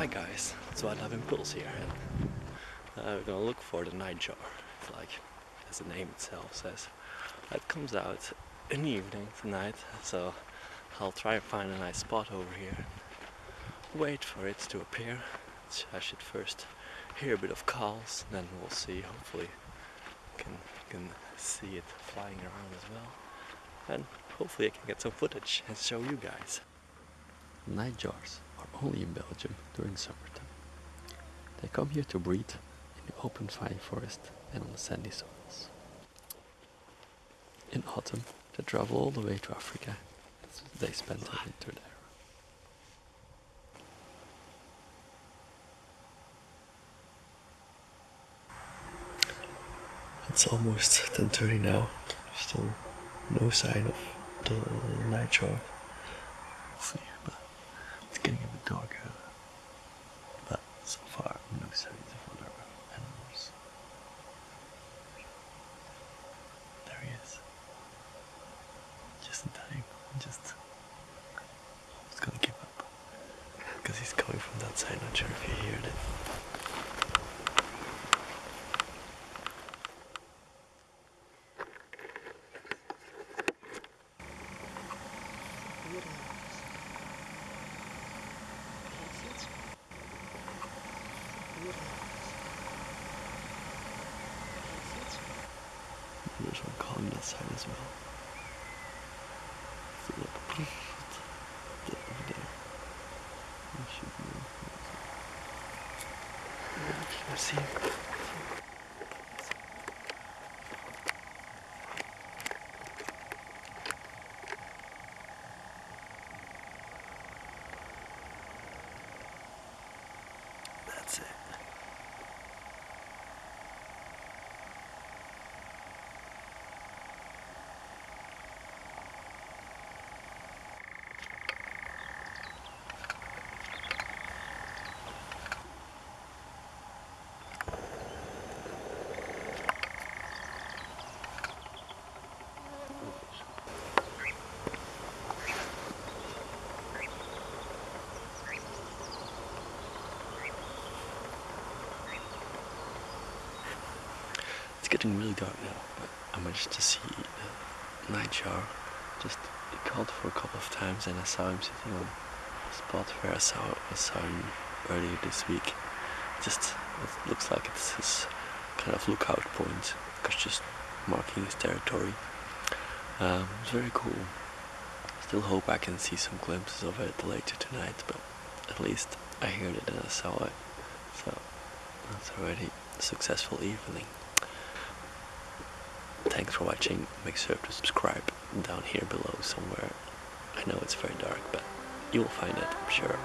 Hi guys, it's Wildlife Impulse here and uh, we're gonna look for the nightjar, like as the name itself says. It comes out in the evening tonight, so I'll try and find a nice spot over here wait for it to appear. I should first hear a bit of calls, then we'll see, hopefully can, can see it flying around as well. And hopefully I can get some footage and show you guys. Nightjars are only in Belgium during summertime. They come here to breed in the open pine forest and on the sandy soils. In autumn, they travel all the way to Africa. They spend the winter there. It's almost 10.30 now. Still no sign of the nightjar. See, but it's darker. But so far, no signs of other animals. There he is. Just in time. Just almost gonna give up. Because he's coming from that side. Not sure if you heard it. There's one calling that side as well. So look, get over there. There should be one. Can I see him? That's it. Getting really dark now, but I managed to see the nightjar. Just called for a couple of times, and I saw him sitting on a spot where I saw I saw him earlier this week. Just it looks like it's his kind of lookout point, because just marking his territory. Um, it's very cool. Still hope I can see some glimpses of it later tonight, but at least I heard it and I saw it. So that's already a successful evening. Thanks for watching. Make sure to subscribe down here below somewhere. I know it's very dark, but you will find it, I'm sure.